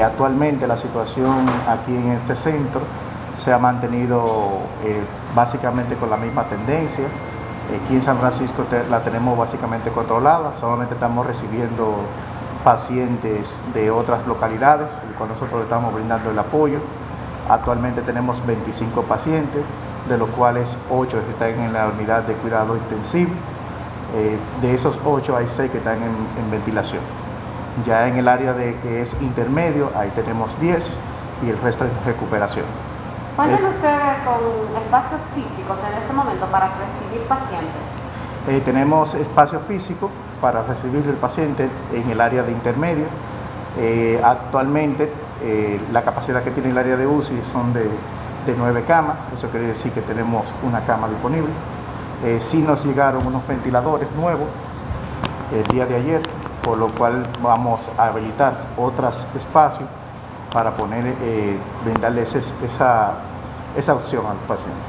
actualmente la situación aquí en este centro se ha mantenido eh, básicamente con la misma tendencia. Aquí en San Francisco la tenemos básicamente controlada, solamente estamos recibiendo pacientes de otras localidades, cual nosotros le estamos brindando el apoyo. Actualmente tenemos 25 pacientes, de los cuales 8 están en la unidad de cuidado intensivo. Eh, de esos 8 hay 6 que están en, ventilación. Ya en el área de que es intermedio, ahí tenemos 10 y el resto en recuperación. ¿Cuántos ustedes con espacios físicos en este momento para recibir pacientes? Eh, tenemos espacio físico para recibir el paciente en el área de intermedio. Eh, actualmente la capacidad que tiene el área de UCI son de de nueve camas, eso quiere decir que tenemos una cama disponible. Eh, sí nos llegaron unos ventiladores nuevos el día de ayer, por lo cual vamos a habilitar otros espacios para poner, eh, brindarles esa, esa opción al paciente.